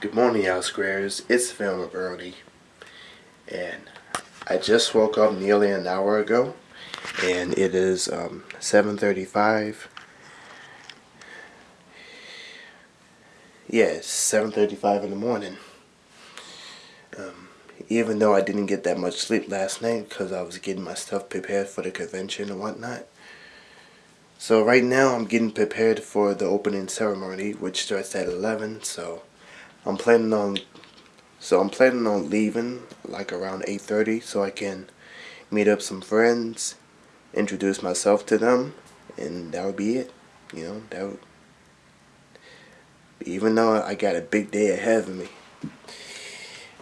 Good morning, y'all squares. It's Film Early, and I just woke up nearly an hour ago, and it is um, 7:35. Yes, 7:35 in the morning. Um, even though I didn't get that much sleep last night because I was getting my stuff prepared for the convention and whatnot. So right now I'm getting prepared for the opening ceremony, which starts at 11. So I'm planning on so I'm planning on leaving like around 8:30 so I can meet up some friends, introduce myself to them, and that would be it. You know, that would even though I got a big day ahead of me.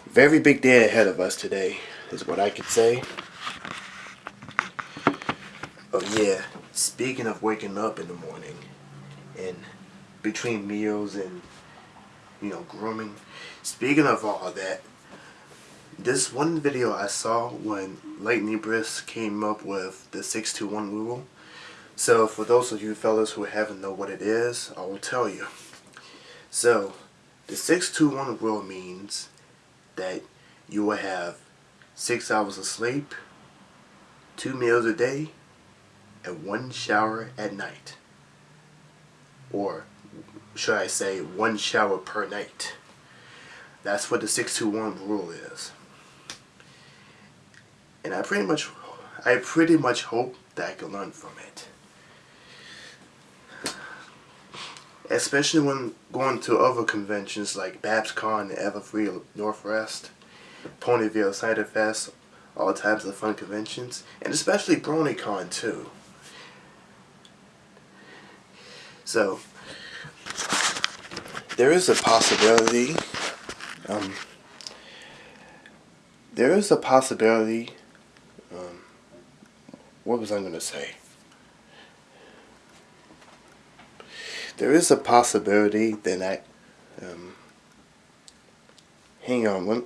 Very big day ahead of us today is what I could say. Oh yeah, speaking of waking up in the morning and between meals and you know, grooming. Speaking of all that, this one video I saw when Lightning Bliss came up with the 621 rule. So for those of you fellas who haven't know what it is, I will tell you. So the 621 rule means that you will have six hours of sleep, two meals a day, and one shower at night. Or should I say, one shower per night. That's what the 621 rule is. And I pretty much, I pretty much hope that I can learn from it. Especially when going to other conventions like BabsCon, Everfree Northwest, Ponyville Cider Fest, all types of fun conventions, and especially BronyCon too. So, there is a possibility, um, there is a possibility, um, what was I going to say? There is a possibility that I, um, hang on, one,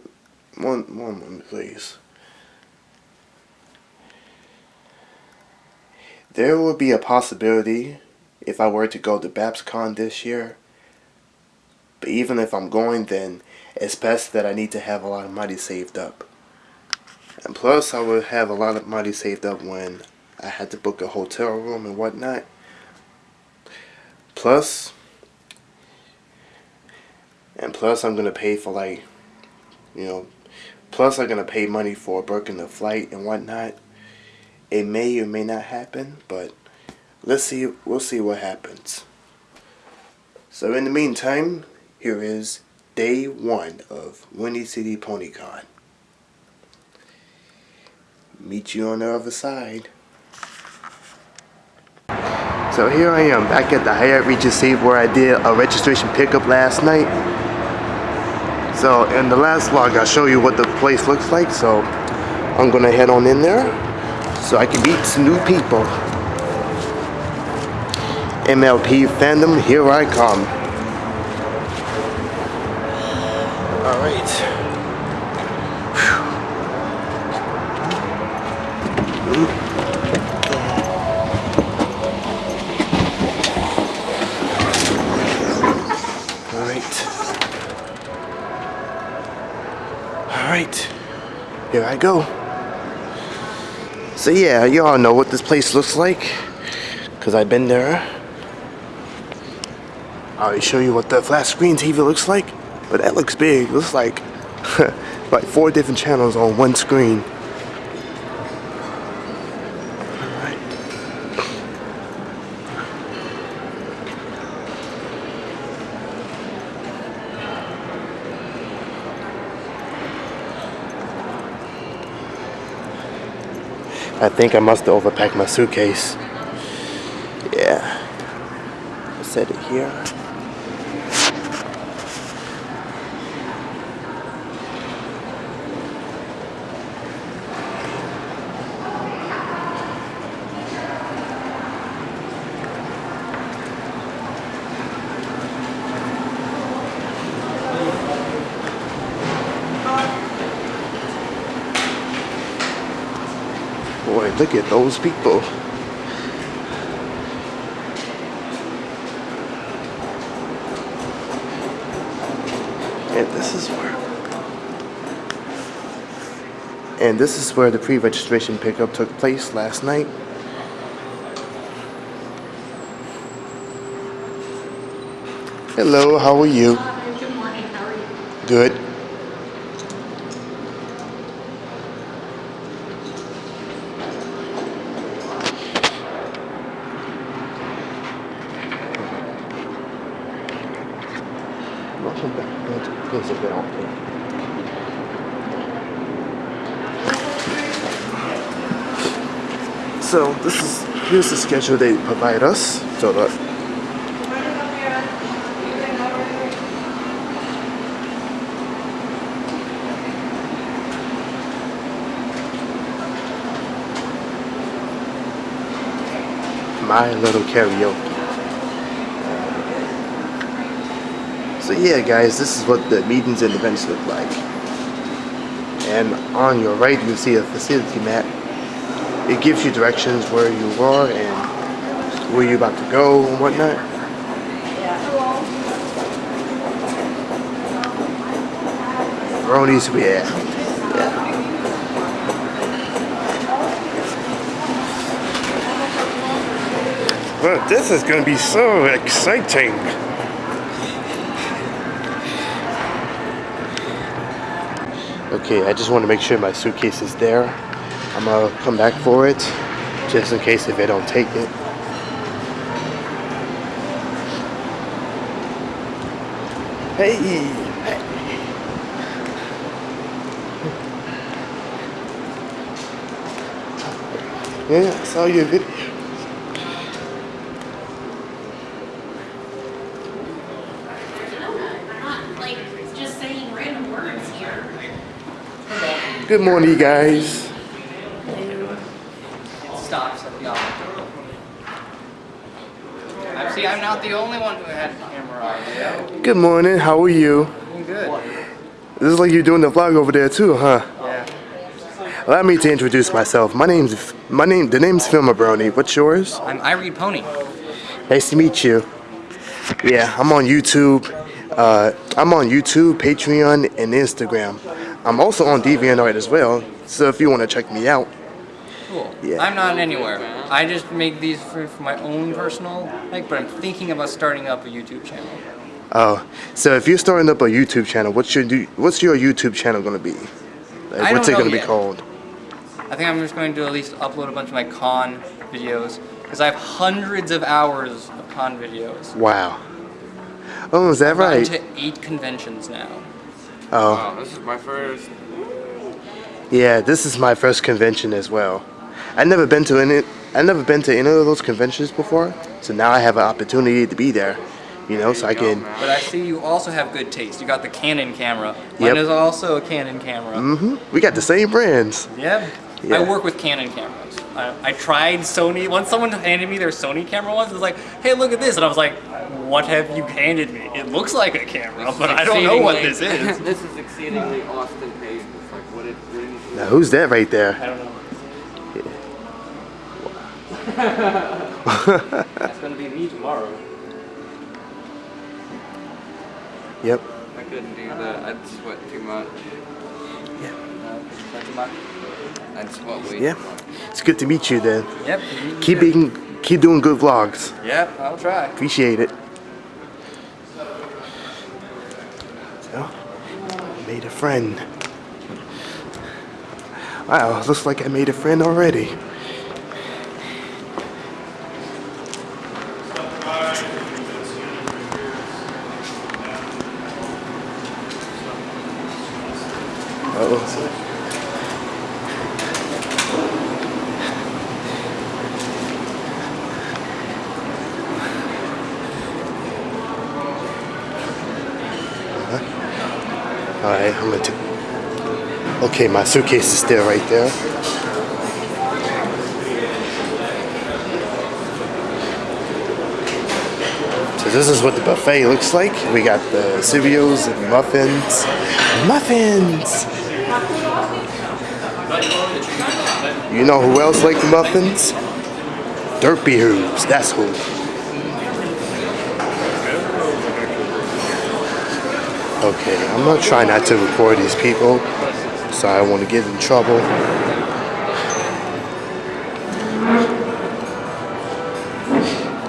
one, one moment please. There will be a possibility if I were to go to BabsCon this year but even if I'm going, then it's best that I need to have a lot of money saved up. And plus, I would have a lot of money saved up when I had to book a hotel room and whatnot. Plus, and plus I'm going to pay for like, you know, plus I'm going to pay money for booking the flight and whatnot. It may or may not happen, but let's see, we'll see what happens. So in the meantime, here is day one of Windy City PonyCon. Meet you on the other side. So here I am back at the Hyatt Regency where I did a registration pickup last night. So in the last vlog I show you what the place looks like so I'm gonna head on in there so I can meet some new people. MLP fandom, here I come. All right. All right. All right. Here I go. So yeah, y'all know what this place looks like. Because I've been there. I'll show you what the flat screen TV looks like. But that looks big. Looks like like four different channels on one screen. I think I must have overpacked my suitcase. Yeah. I set it here. Look at those people. And this is where. And this is where the pre-registration pickup took place last night. Hello, how are you? Good morning, how are you? Good. Welcome back. There's a bell out there. So this is here's the schedule they provide us. So that my little karaoke. Uh, so yeah, guys, this is what the meetings and events look like. And on your right, you see a facility map. It gives you directions where you are and where you're about to go and whatnot. Bronies, yeah. yeah. Well, this is going to be so exciting. Okay, I just want to make sure my suitcase is there. I'm gonna come back for it, just in case if they don't take it. Hey! Yeah, I saw your video. Not like just saying random words here. Good morning, guys. It stops at the opposite. I see. I'm not the only one who had a camera on. Good morning. How are you? Doing good. This is like you're doing the vlog over there too, huh? Yeah. Allow me to introduce myself. My name's my name. The name's Filma Brony. What's yours? I'm I read Pony. Nice to meet you. Yeah, I'm on YouTube. Uh, I'm on YouTube, Patreon, and Instagram. I'm also on DeviantArt as well. So if you want to check me out, Cool. Yeah. I'm not anywhere. I just make these for, for my own personal like, but I'm thinking about starting up a YouTube channel. oh, so if you're starting up a YouTube channel, what's your do- what's your YouTube channel gonna be? Like, I what's don't it gonna know be called? I think I'm just going to at least upload a bunch of my con videos because I have hundreds of hours of con videos. Wow. Oh, is that I've gotten right? to eight conventions now. Oh, Wow, this is my first. yeah. This is my first convention as well. I've never been to any. I never been to any of those conventions before. So now I have an opportunity to be there. You know, so I There you can. go, man. But I see you also have good taste. You got the Canon camera. Mine Yep. is also a Canon camera. hmm We got the same brands. Yep. Yeah. I work with Canon cameras. I, I tried Sony. Once someone handed me their Sony camera once, it was like, hey, look at this. And I was like, what have you handed me? It looks like a camera, but I don't know what this is. this is exceedingly Austin Payne. It's like what it really is. Now, who's that right I there? don't know. That's going to be me tomorrow. Yep. I couldn't do that. I'd sweat too much. Uh, That's about, I'd sweat way Yeah. It's good to meet you then. yep. Keep being, keep doing good vlogs. Yep, I'll try. Appreciate it. So, made a friend. Wow, looks like I made a friend already. Oh. Alright, I'm gonna take. Okay, my suitcase is still right there. So this is what the buffet looks like. We got the cereals and muffins. Muffins! You know who else likes muffins? Derpy Hooves, that's who. Okay, I'm not trying not to record these people, so I want to get in trouble.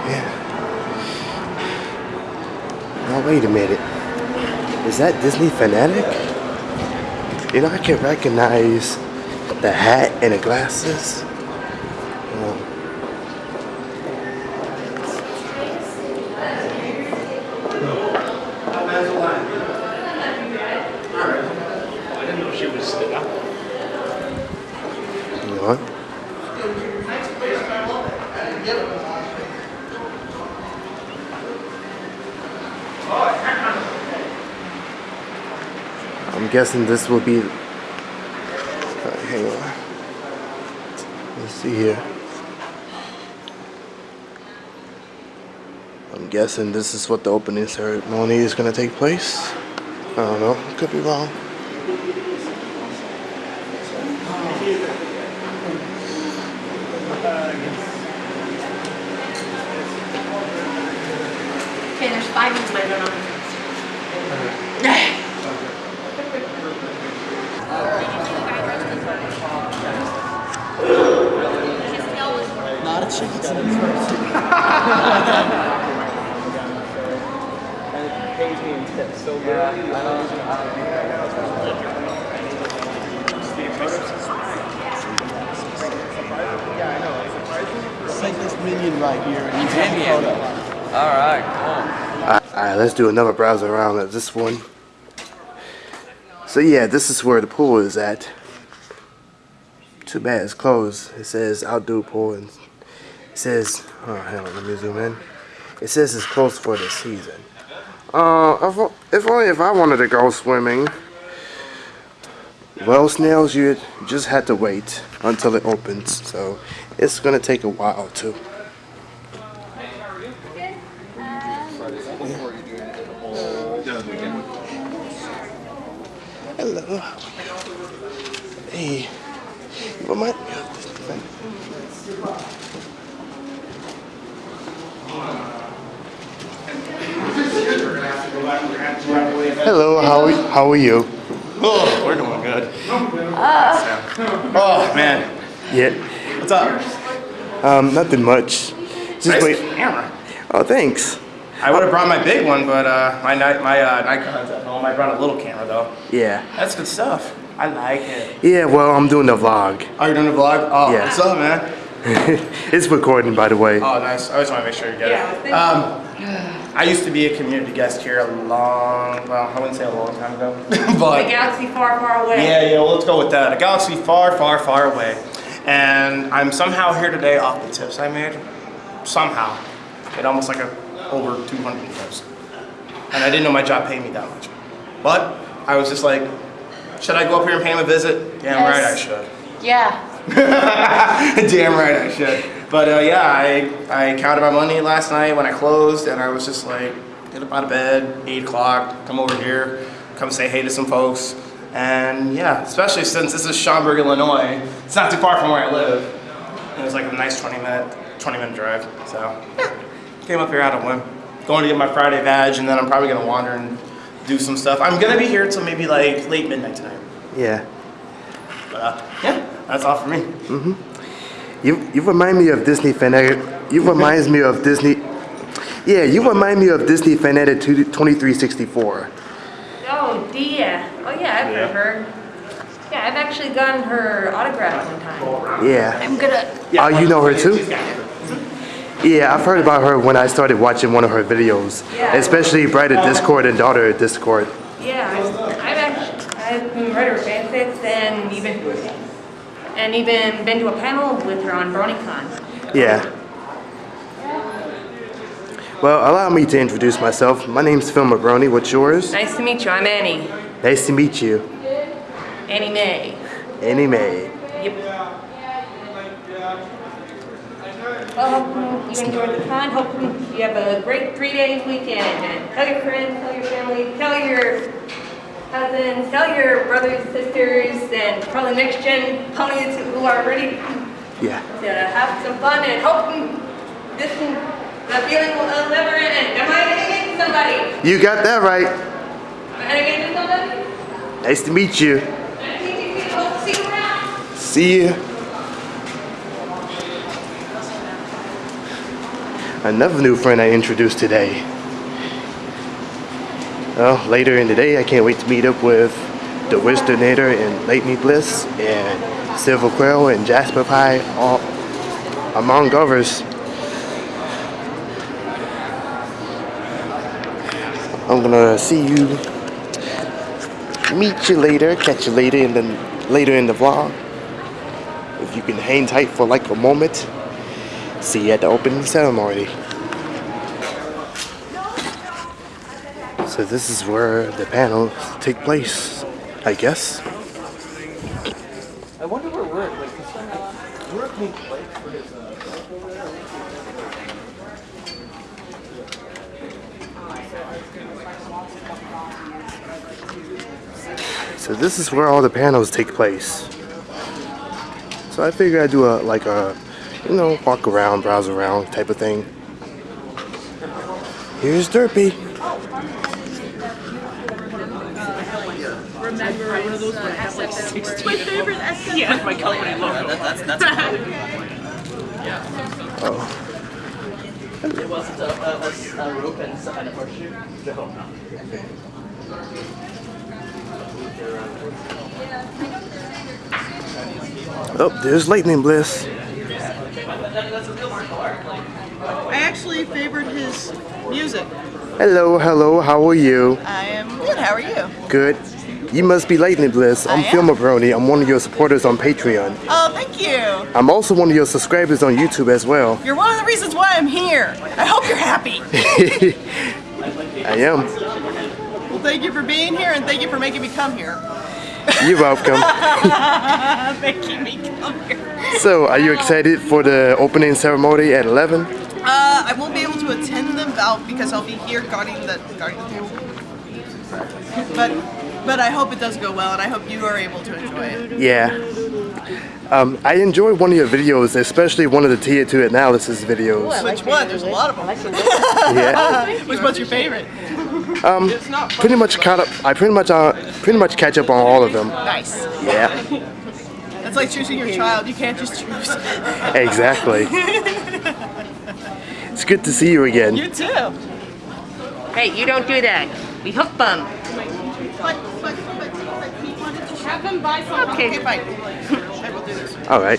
Yeah. Now wait a minute. Is that Disney fanatic? You know, I can recognize the hat and the glasses. Um, I didn't know she was there. you know what? I'm guessing this will be. Uh, hang on. Let's see here. I'm guessing this is what the opening ceremony is going to take place. I don't know. Could be wrong. Okay, there's five of my on. Not a chicken It's like this minion right here. And you take a photo. All right, Alright, let's do another browser around at this one. So yeah, this is where the pool is at. Too bad it's closed. It says outdoor pool and it says oh hang on, let me zoom in. It says it's closed for the season. Uh if, if only if I wanted to go swimming. Well snails you just had to wait until it opens, so it's gonna take a while too. Hello. Hey. You remind me of this thing. Hello, how are, how are you? Oh, we're doing good. oh man, Yeah. what's up? Um, nothing much. Just Nice wait. camera. Oh, thanks. I would have brought my big one, but uh, my ni- my uh, Nikon's at home. I brought a little camera though. Yeah. That's good stuff. I like it. Yeah, well, I'm doing the vlog. Oh, you're doing the vlog? Oh, Yeah. what's up, man? it's recording, by the way. Oh, nice. I always want to make sure you get it. Um, I used to be a community guest here a long, well, I wouldn't say a long time ago, but galaxy far, far away. Yeah, yeah, well, let's go with that. A galaxy far, far, far away. And I'm somehow here today off the tips I made. Somehow. It almost like a over 200 tips. And I didn't know my job paid me that much. But I was just like, should I go up here and pay him a visit? Damn Yes. right I should. Yeah. Damn right I should. But uh, yeah, I, I counted my money last night when I closed, and I was just like, get up out of bed, 8 o'clock, come over here, come say hey to some folks. And yeah, especially since this is Schaumburg, Illinois, it's not too far from where I live. And it was like a nice 20 minute, 20 minute drive. So yeah, came up here out of whim. Going to get my Friday badge, and then I'm probably gonna wander and do some stuff. I'm gonna be here till maybe like late midnight tonight. Yeah. But uh, yeah, that's all for me. You you remind me of Disney fanatic. You reminds me of Disney. Yeah, you remind me of Disney fanatic 2364. Oh, Dia. Oh, yeah, I've heard of her. Yeah, I've actually gotten her autograph one time. Yeah. I'm gonna. Oh, you know her too? Yeah, I've heard about her when I started watching one of her videos, Yeah. especially Brother Discord and Daughter Discord. Yeah, I've, I've actually I've read her fanfics and even and even been to a panel with her on BronyCon. Yeah. Well, allow me to introduce myself. My name's Phil Mabroni. What's yours? Nice to meet you. I'm Annie. Nice to meet you. Annie May. Annie May. Yep. Well, hope you enjoyed the con. Hope you have a great three-day weekend. And tell your friends, tell your family, tell your cousins, tell your brothers, sisters, and probably next gen ponies who are ready Yeah. to have some fun and hope this the feeling will never end. Am I hitting somebody? You got that right. ahead again, somebody. Nice to meet you. Nice to meet you. Hope to see you around. See ya. Another new friend I introduced today. Well, later in the day, I can't wait to meet up with the Wisdonator and Lightning Bliss and Silver Quill and Jasper Pie, all among others. I'm gonna see you, meet you later, catch you later in the later in the vlog. If you can hang tight for like a moment, see you at the opening ceremony. So this is where the panels take place, I guess. I wonder where we're like, we're at place for his. So this is where all the panels take place. So I figured I'd do a like a, you know, walk around, browse around type of thing. Here's Derpy. It wasn't a, a, a, a rope and, and a horseshoe? No. Oh, there's Lightning Bliss. I actually favored his music. Hello, hello, how are you? I am good. How are you? Good. You must be Lightning Bliss. I'm I am. Brony. I'm one of your supporters on Patreon. Oh, thank you. I'm also one of your subscribers on YouTube as well. You're one of the reasons why I'm here. I hope you're happy. I am. Well, thank you for being here and thank you for making me come here. You're welcome. making me come here. So, are you excited for the opening ceremony at 11? Uh, I won't be able to attend them out because I'll be here guarding the guarding the table. But but I hope it does go well and I hope you are able to enjoy it. Yeah. Um, I enjoy one of your videos, especially one of the tier 2 analysis videos. Which one? There's a lot of them. Yeah. Which one's your favorite? Pretty much caught up. I pretty much uh, pretty much catch up on all of them. Nice. Yeah. That's like choosing your child. You can't just choose. Exactly. It's good to see you again. You too. Hey, you don't do that. We hook them. But, but, but, but he wanted to Have them buy some. Okay, Okay. fine. I will do this. All right.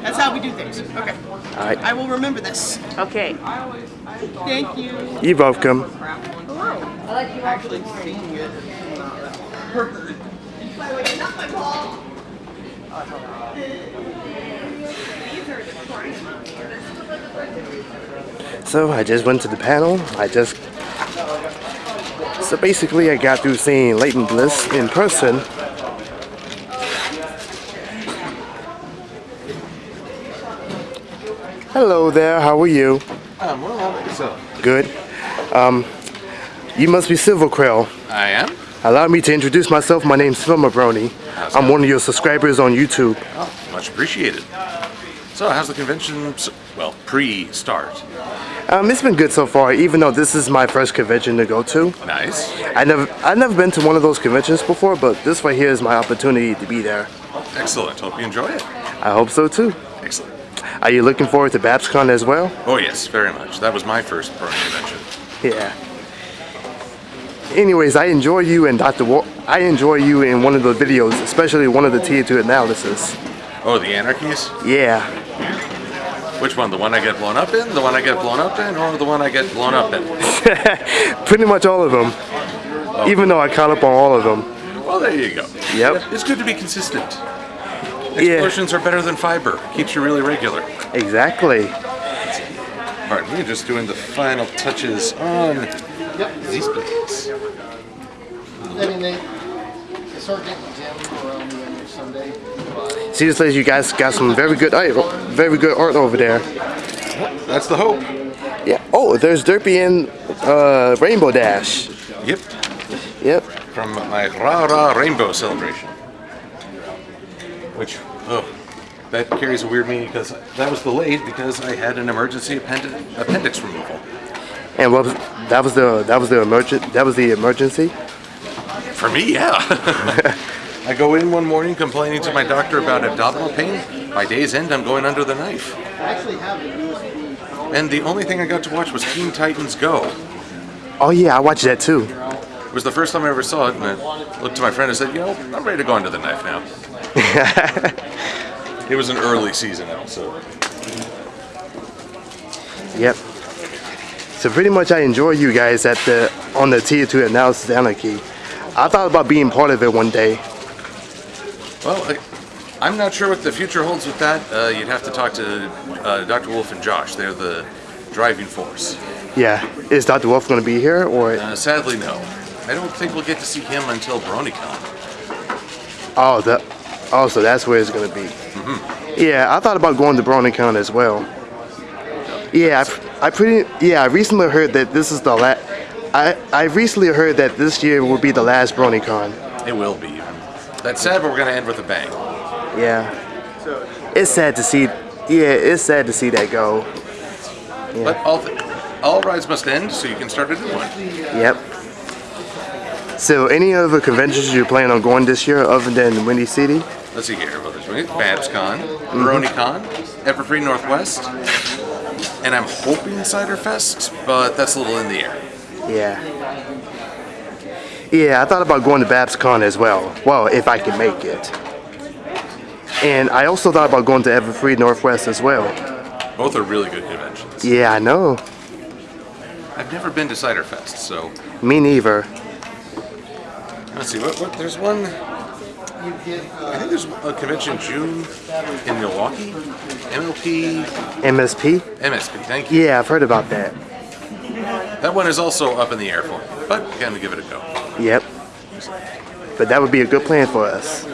That's how we do things. Okay. All right. I will remember this. Okay. Thank you. You're welcome. Actually seeing it. Heard. By the way, not my ball. So I just went to the panel. I just so basically I got through seeing Lightning Bliss in person. Hello there. How are you? Um, well, how about yourself? Good. Um, you must be Silver Quill. I am. Allow me to introduce myself. My name's Phil Mabroni. How's I'm that? one of your subscribers on YouTube. Oh, much appreciated. So, how's the convention? Well, pre-start. Um, it's been good so far, even though this is my first convention to go to. Nice. I never, I've never been to one of those conventions before, but this right here is my opportunity to be there. Excellent. Hope you enjoy it. I hope so too. Excellent. Are you looking forward to BabsCon as well? Oh yes, very much. That was my first pro convention. Yeah. Anyways, I enjoy you and Dr. Wa- I enjoy you in one of the videos, especially one of the tier 2 analysis. Oh, the Anarchies? Yeah. Which one? The one I get blown up in? The one I get blown up in? Or the one I get blown up in? Pretty much all of them. Oh. Even though I caught up on all of them. Well, there you go. Yep. It's good to be consistent. Yeah. Explosions are better than fiber. Keeps you really regular. Exactly. All right, we're just doing the final touches on these blades. I mean, they, they start getting Jim around the end of Sunday. Seriously, you guys got some very good art, very good art over there. That's the hope. Yeah. Oh, there's Derpy and uh, Rainbow Dash. Yep. Yep. From my Ra Ra Rainbow celebration. Which, oh, that carries a weird meaning because that was delayed because I had an emergency append- appendix removal. And what was that was the that was the emergent that was the emergency? For me, yeah. I go in one morning complaining to my doctor about abdominal pain. By day's end, I'm going under the knife. I actually have. And the only thing I got to watch was Teen Titans Go. Oh yeah, I watched that too. It was the first time I ever saw it, and I looked to my friend and said, you know, I'm ready to go under the knife now. It was an early season episode. Yep. So pretty much I enjoy you guys at the on the tier two analysis anarchy. I thought about being part of it one day. Well, I, I'm not sure what the future holds with that. Uh, you'd have to talk to uh, Dr. Wolf and Josh. They're the driving force. Yeah. Is Dr. Wolf gonna be here or Uh, sadly, no. I don't think we'll get to see him until BronyCon. oh the oh so that's where it's gonna be. Yeah, I thought about going to BronyCon as well. Yeah, I, I pretty yeah, I recently heard that this is the last I, I recently heard that this year will be the last BronyCon. It will be. That's sad, but we're going to end with a bang. Yeah. It's sad to see yeah, it's sad to see that go. But all, th- all rides must end, so you can start a new one. Yep. So, any other conventions you plan on going this year other than Windy City? Let's see here. Well, there's BabsCon, BronyCon, mm-hmm. Everfree Northwest, and I'm hoping Cider Fest, but that's a little in the air. Yeah. Yeah, I thought about going to BabsCon as well. Well, if I can make it. And I also thought about going to Everfree Northwest as well. Both are really good conventions. Yeah, I know. I've never been to Ciderfest, so Me neither. let's see. What, what there's one. I think there's a convention in June in Milwaukee. MLP, MSP? MSP. Thank you. Yeah, I've heard about that. That one is also up in the air for me, but gonna give it a go. Yep. But that would be a good plan for us.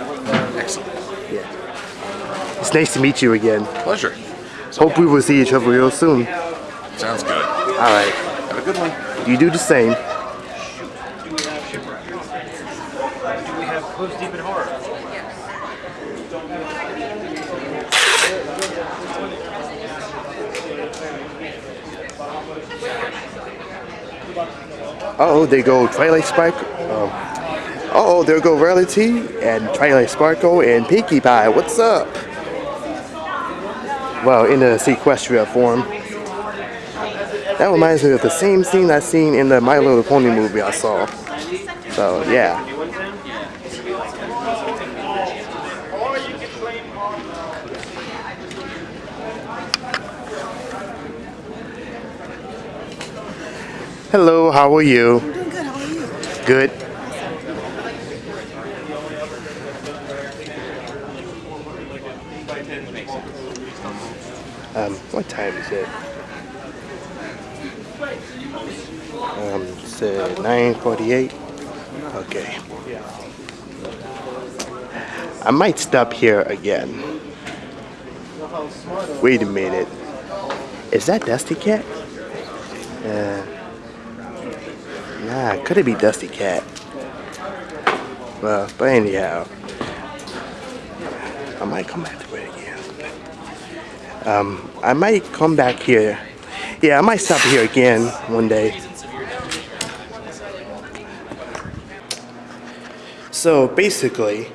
Excellent. Yeah. It's nice to meet you again. Pleasure. Hope we will see each other real soon. Sounds good. All right. Have a good one. You do the same. Oh, they go Twilight Sparkle. Um, oh, there go Rarity and Twilight Sparkle and Pinkie Pie. What's up? Well, in the sequestria form. That reminds me of the same scene I seen in the My Little Pony movie I saw. So yeah. Hello, how are you? I'm Doing good. How are you? Good. Um, what time is it? Um, it's uh, 9:48. Okay. I might stop here again. Wait a minute. Is that Dusty Cat? Uh, nah, could it be Dusty Cat? Well, but anyhow, I might come back to it again. Um, I might come back here. Yeah, I might stop here again one day. So basically,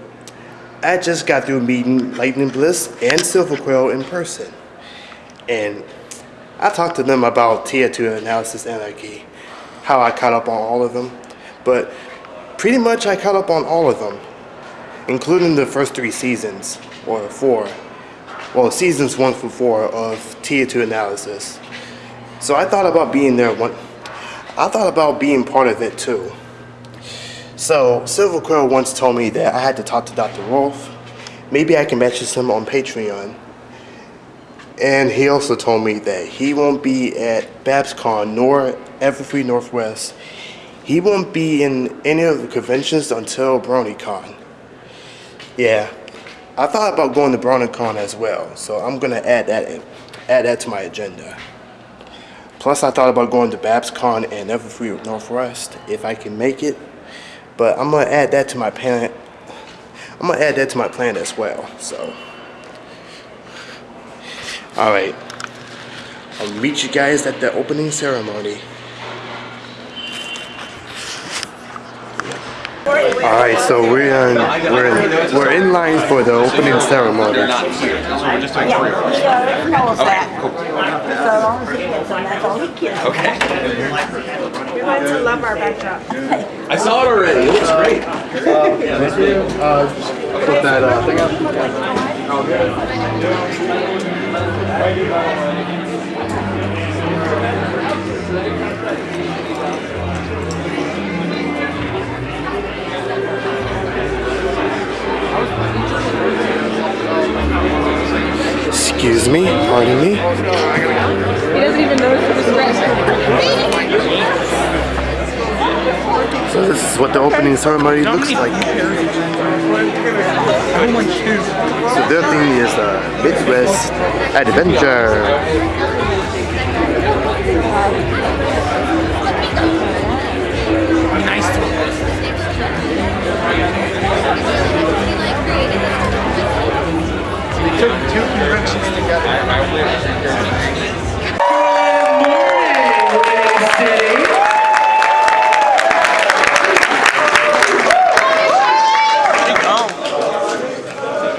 I just got through meeting Lightning Bliss and Silver Quill in person. And I talked to them about Tier 2 Analysis Anarchy, how I caught up on all of them. But pretty much I caught up on all of them, including the first three seasons, or four. Well, seasons one through four of Tier 2 Analysis. So I thought about being there one. I thought about being part of it too. So Silver Quill once told me that I had to talk to Dr. Wolf. Maybe I can message him on Patreon. And he also told me that he won't be at BabsCon nor Everfree Northwest. He won't be in any of the conventions until BronyCon. Yeah, I thought about going to BronyCon as well, so I'm gonna add that in, add that to my agenda. Plus, I thought about going to BabsCon and Everfree Northwest if I can make it, but I'm gonna add that to my plan. I'm gonna add that to my plan as well. So. All right. I'll meet you guys at the opening ceremony. All right, so we're in, uh, we're in, we're in line for the opening ceremony. We're just doing. Yeah, Okay. We to love our. I saw it already. It looks great. Uh, put that uh, thing up. Excuse me, pardon me. He doesn't even notice was red. So this is what the opening ceremony looks like. So their theme is uh, Midwest Adventure. Took two conventions together.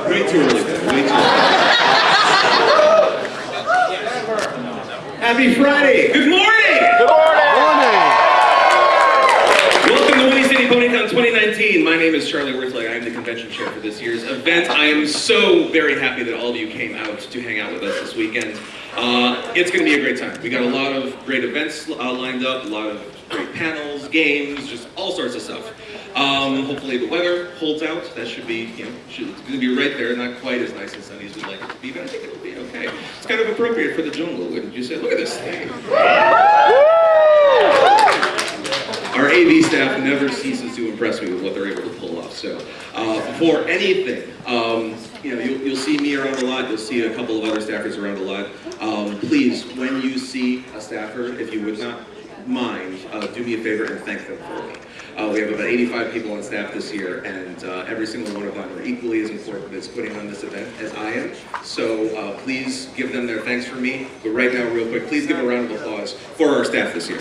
Way too early. Way too early. Happy Friday. Good morning. Good Morning! Welcome to Windy City PonyCon 2019. My name is Charlie Worthley. I'm the convention chair for this year's event. I am so very happy that all of you came out to hang out with us this weekend. Uh, it's going to be a great time. We got a lot of great events uh, lined up, a lot of great panels, games, just all sorts of stuff. Um, hopefully the weather holds out. That should be, you know, should, it's going to be right there. Not quite as nice and sunny as we'd like it to be, but I think it'll be okay. It's kind of appropriate for the jungle, wouldn't you say? Look at this thing. Our AV staff never ceases to impress me with what they're able to pull off. So, uh, before anything, um, you know, you'll, you'll see me around a lot. You'll see a couple of other staffers around a lot. Um, please, when you see a staffer, if you would not mind, uh, do me a favor and thank them for me. Uh, we have about 85 people on staff this year, and uh, every single one of them are equally as important as putting on this event as I am. So uh, please give them their thanks for me. But right now, real quick, please give a round of applause for our staff this year.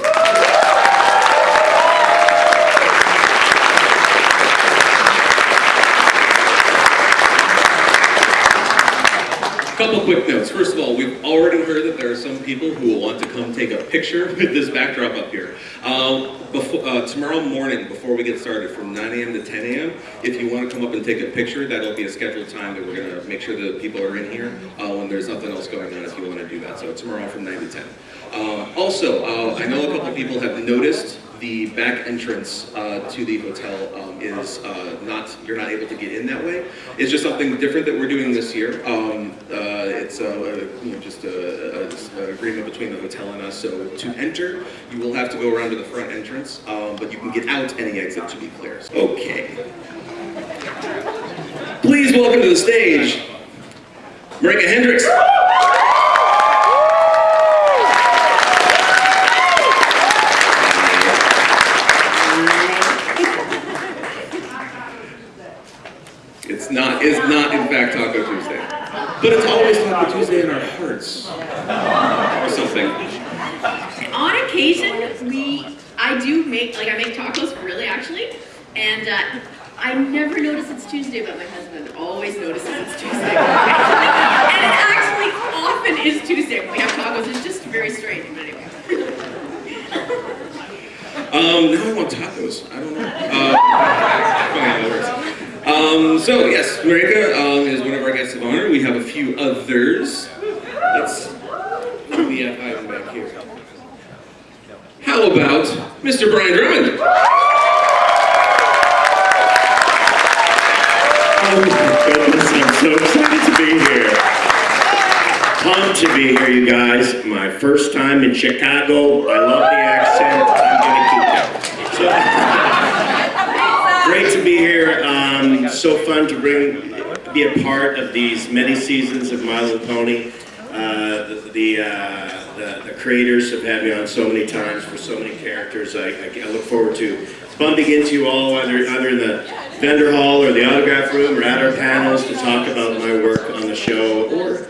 Couple quick notes. First of all, we've already heard that there are some people who will want to come take a picture with this backdrop up here. Uh, before, uh, tomorrow morning, before we get started, from 9 a.m. to 10 a.m., if you want to come up and take a picture, that'll be a scheduled time that we're going to make sure that people are in here uh, when there's nothing else going on if you want to do that. So tomorrow from 9 to 10. Uh, also, uh, I know a couple people have noticed the back entrance uh, to the hotel um, is uh, not, you're not able to get in that way. It's just something different that we're doing this year. Um, uh, it's uh, you know, just a, a- a agreement between the hotel and us. So to enter, you will have to go around to the front entrance, um, but you can get out any exit to be clear. Okay. Please welcome to the stage, Maryke Hendrikse. It's not, it's not in fact Taco Tuesday. But it's always Taco Tuesday in our hearts. Or something. On occasion, we, I do make, like I make tacos, really actually, and uh, I never notice it's Tuesday, but my husband always notices it's Tuesday. and it actually often is Tuesday when we have tacos. It's just very strange, but anyway. Um, now I want tacos. I don't know. Uh, funny how that works. Um, so yes, Maryke um, is one of our guests of honor. We have a few who we have hiding back here? How about Mr. Brian Drummond? Oh my goodness, I'm so excited to be here. Pumped to be here, you guys. My first time in Chicago. I love the accent. I'm gonna keep that. So, great to be here. Um, so fun to bring, be a part of these many seasons of My Little Pony. Uh, the the, uh, the the creators have had me on so many times for so many characters. I, I, look forward to bumping into you all either either in the vendor hall or the autograph room or at our panels to talk about my work on the show or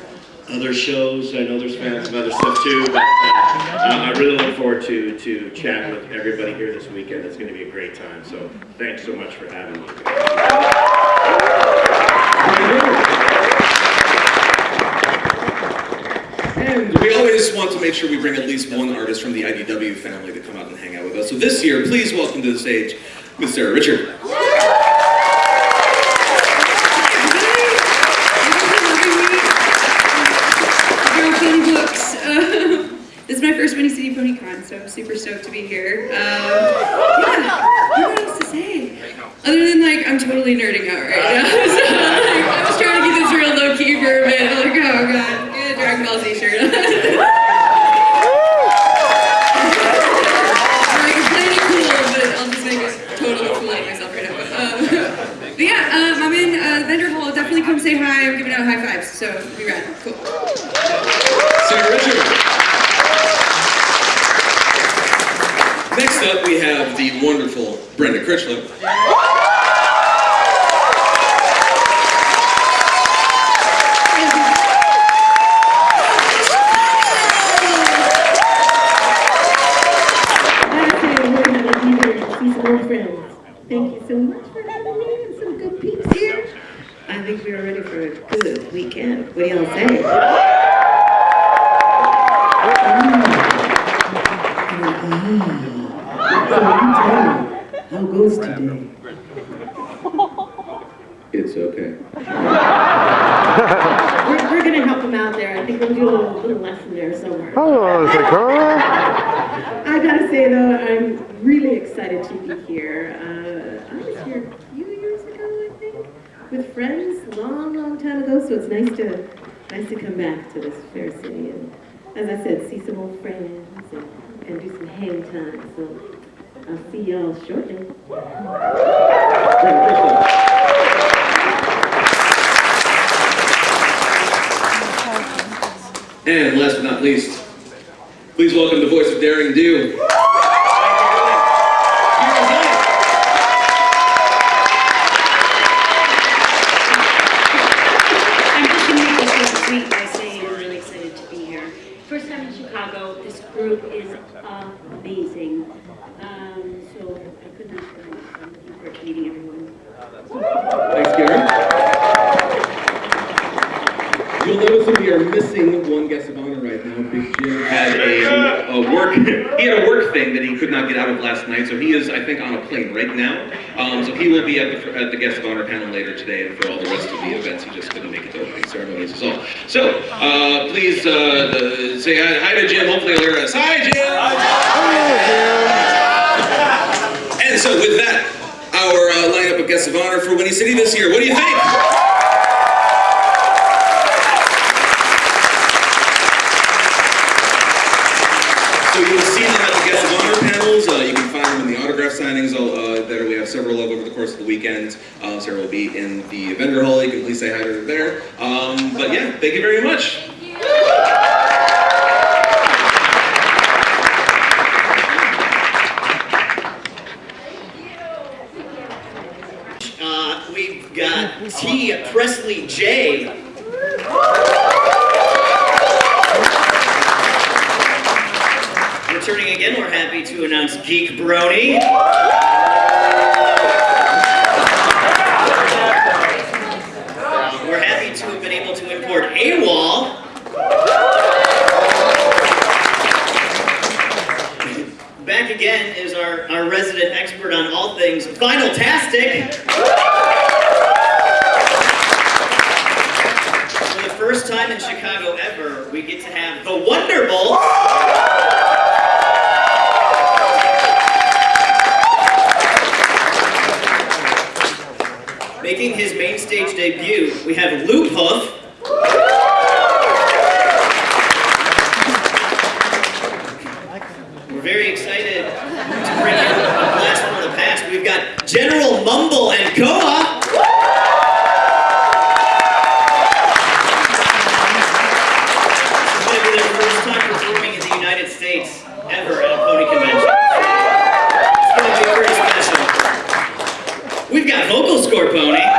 other shows. I know there's fans of other stuff too, but uh, I really look forward to to chatting with everybody here this weekend. It's going to be a great time. So thanks so much for having me. We always want to make sure we bring at least one artist from the IDW family to come out and hang out with us. So this year, please welcome to the stage Miss Sara Richard. Girl Pony Books. This is my first Windy City PonyCon, so I'm super stoked to be here. Um, yeah, I don't know what else to say. Other than like, I'm totally nerding out right now. so, like, I was trying to keep this real low key for a minute. Like, oh god, get a Dragon Ball Z shirt on. like, it's kind of cool, but I'll just make it totally fool myself right now. Um, but yeah, um, I'm in uh, Vendor Hall. Definitely come say hi. I'm giving out high fives, so be rad. Cool. Sara Richard. Next up, we have the wonderful Brenda Crichlow. friends. Thank you so much for having me and some good peeps here. I think we are ready for a good weekend. What do y'all? How goes today? It's okay. We're, we're gonna help him out there. I think we'll do a little, little lesson there somewhere. Hello, Zecora. I gotta say though, I'm really excited to be here. Uh, I was here a few years ago, I think, with friends, long, long time ago. So it's nice to, nice to come back to this fair city and, as I said, see some old friends and, and do some hang time. So I'll see y'all shortly. And last but not least, please welcome the voice of Daring Do. I'm just going to make this real sweet by saying I'm really excited to be here. First time in Chicago. This group is amazing. Um, so I could not thank you. I'm looking forward to meeting everyone. Thanks, Gary. You'll notice that we are missing one guest of honor right now. Big Jim had a, a work he had a work thing that he could not get out of last night, so he is I think on a plane right now. Um, so he will be at the at the guest of honor panel later today, and for all the rest of the events, he just couldn't make it to opening ceremonies as well. So uh, please uh, uh, say hi, hi Jim. Hopefully hear us. Hi, Jim. And so with that, our uh, lineup of guests of honor for Windy City this year. What do you think? So you will see them at the guest of honor panels. Uh, you can find them in the autograph signings uh, that we have several of over the course of the weekend. Uh, Sara will be in the vendor hall. You can please say hi to her there. Um, but yeah, thank you very much. Uh, we've got T. Presley J. Returning again, we're happy to announce Geek Brony. Debut, we have Loop Hoof. We're very excited to bring in a blast from the past. We've got General Mumble and Koa. This is going to be their first time performing in the United States ever at a pony convention. It's going to be pretty special. We've got Vocal Score Pony.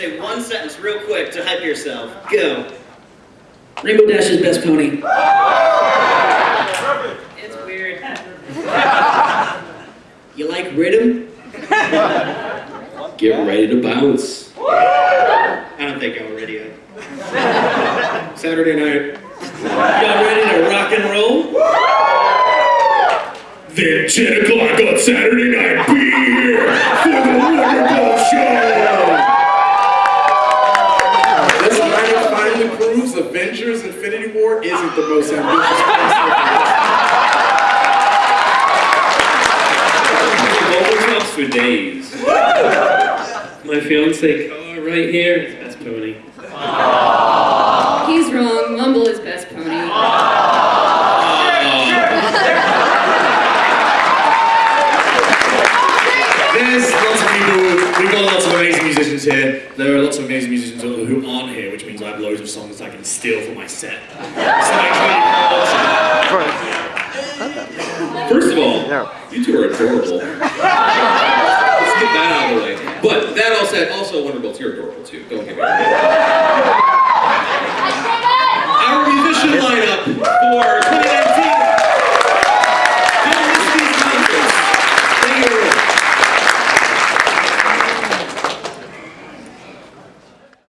say one sentence real quick to hype yourself. Go. Rainbow Dash's best pony. It's weird. You like rhythm? Get ready to bounce. I don't think I'm ready yet. Saturday night. Y'all ready to rock and roll? Then 10 o'clock on Saturday night, be here for the Wonderful Show! This lineup finally proves Avengers Infinity War isn't the most ambitious Mobile talks for days. My fiance car oh, right here is best pony. He's wrong. Mumble is best pony. There's lots of people, we've got lots of amazing musicians here. There are lots of amazing musicians who aren't here, which means I have loads of songs I can steal for my set. So First of all, you two are adorable. Let's get that out of the way. But that all said, also Wonderbolts, you're adorable too. Don't get me wrong.